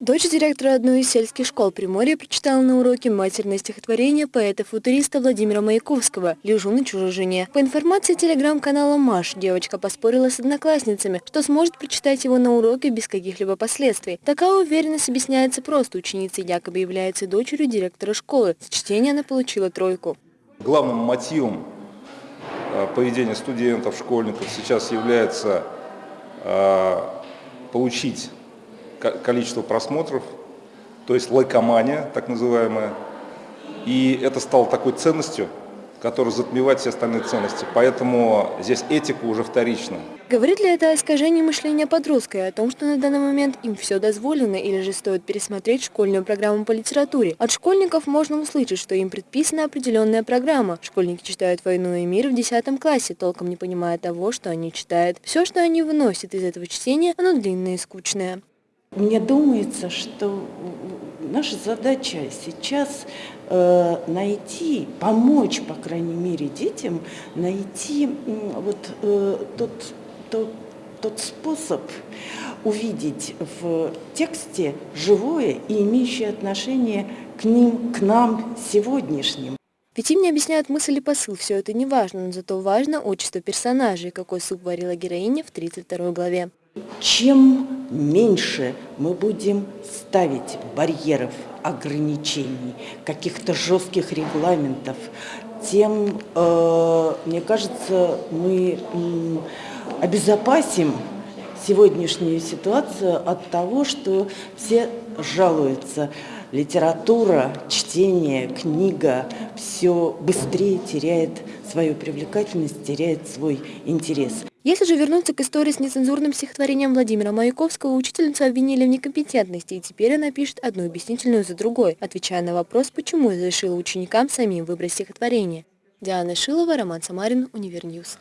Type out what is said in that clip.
Дочь директора одной из сельских школ Приморья прочитала на уроке матерное стихотворение поэта-футуриста Владимира Маяковского «Лежу на чужой жене». По информации телеграм-канала «Маш», девочка поспорила с одноклассницами, что сможет прочитать его на уроке без каких-либо последствий. Такая уверенность объясняется просто. Ученица якобы является дочерью директора школы. За чтение она получила тройку. Главным мотивом э, поведения студентов, школьников сейчас является э, получить количество просмотров, то есть лайкомания, так называемая. И это стало такой ценностью, которая затмевает все остальные ценности. Поэтому здесь этика уже вторична. Говорит ли это о искажении мышления подростка и о том, что на данный момент им все дозволено или же стоит пересмотреть школьную программу по литературе? От школьников можно услышать, что им предписана определенная программа. Школьники читают «Войну и мир» в 10 классе, толком не понимая того, что они читают. Все, что они выносят из этого чтения, оно длинное и скучное. Мне думается, что наша задача сейчас э, найти, помочь, по крайней мере, детям найти вот э, тот, тот, тот способ увидеть в тексте живое и имеющее отношение к ним, к нам сегодняшним. Ведь им не объясняют мысль и посыл, все это не важно, но зато важно отчество персонажей, какой суп варила героиня в 32 главе. Чем меньше мы будем ставить барьеров, ограничений, каких-то жестких регламентов, тем, э, мне кажется, мы обезопасим сегодняшнюю ситуацию от того, что все жалуются. Литература, чтение, книга все быстрее теряет свою привлекательность, теряет свой интерес. Если же вернуться к истории с нецензурным стихотворением Владимира Маяковского, учительницу обвинили в некомпетентности, и теперь она пишет одну объяснительную за другой, отвечая на вопрос, почему разрешила ученикам самим выбрать стихотворение. Диана Шилова, Роман Самарин, Универньюз.